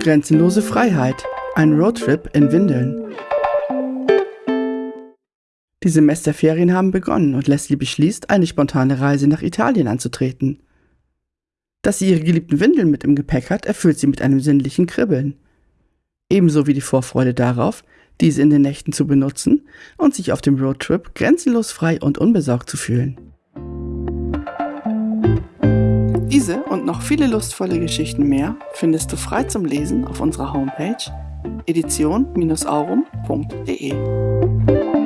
Grenzenlose Freiheit. Ein Roadtrip in Windeln. Die Semesterferien haben begonnen und Leslie beschließt, eine spontane Reise nach Italien anzutreten. Dass sie ihre geliebten Windeln mit im Gepäck hat, erfüllt sie mit einem sinnlichen Kribbeln. Ebenso wie die Vorfreude darauf, diese in den Nächten zu benutzen und sich auf dem Roadtrip grenzenlos frei und unbesorgt zu fühlen. Diese und noch viele lustvolle Geschichten mehr findest du frei zum Lesen auf unserer Homepage edition-aurum.de.